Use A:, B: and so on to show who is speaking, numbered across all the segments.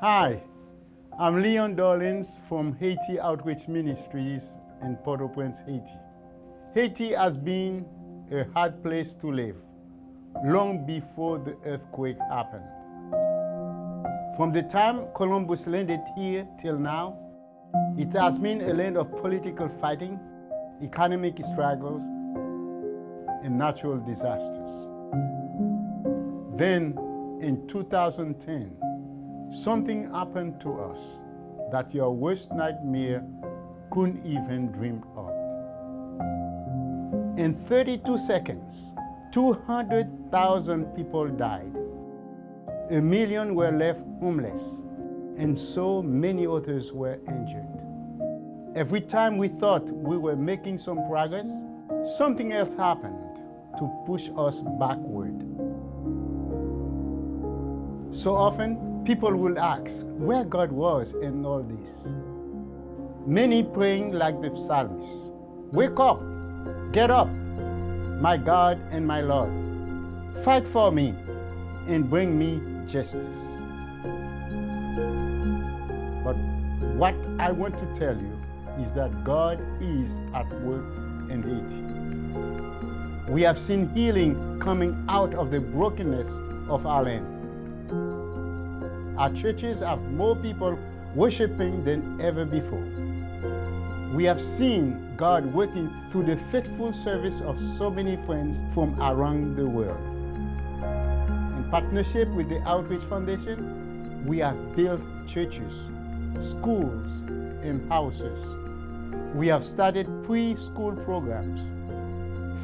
A: Hi, I'm Leon Dorleans from Haiti Outreach Ministries in Port-au-Prince, Haiti. Haiti has been a hard place to live long before the earthquake happened. From the time Columbus landed here till now, it has been a land of political fighting, economic struggles, and natural disasters. Then, in 2010, something happened to us that your worst nightmare couldn't even dream of. In 32 seconds, 200,000 people died. A million were left homeless, and so many others were injured. Every time we thought we were making some progress, something else happened to push us backward. So often, people will ask where God was in all this. Many praying like the psalmist, wake up, get up, my God and my Lord. Fight for me and bring me justice. But what I want to tell you is that God is at work in Haiti. We have seen healing coming out of the brokenness of our land. Our churches have more people worshiping than ever before. We have seen God working through the faithful service of so many friends from around the world. In partnership with the Outreach Foundation, we have built churches, schools, and houses. We have started preschool programs,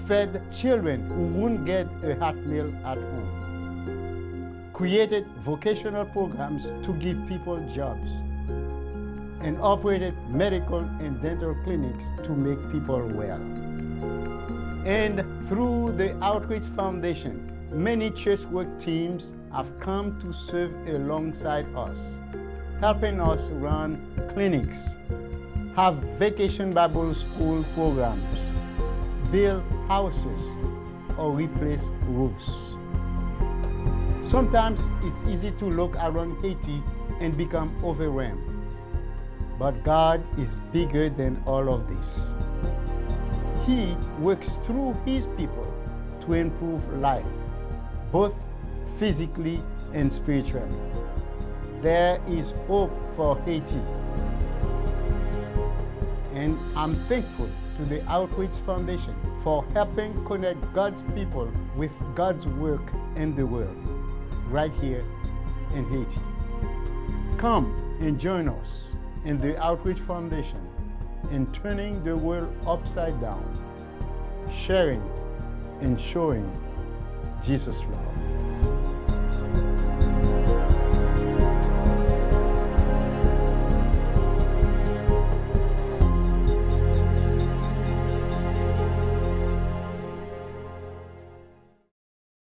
A: fed children who wouldn't get a hot meal at home, created vocational programs to give people jobs, and operated medical and dental clinics to make people well. And through the Outreach Foundation, many church work teams have come to serve alongside us, helping us run clinics, have vacation Bible school programs, build houses, or replace roofs. Sometimes it's easy to look around Haiti and become overwhelmed. But God is bigger than all of this. He works through His people to improve life, both physically and spiritually. There is hope for Haiti. And I'm thankful to the Outreach Foundation for helping connect God's people with God's work in the world, right here in Haiti. Come and join us in the Outreach Foundation in turning the world upside down, sharing and showing Jesus' love.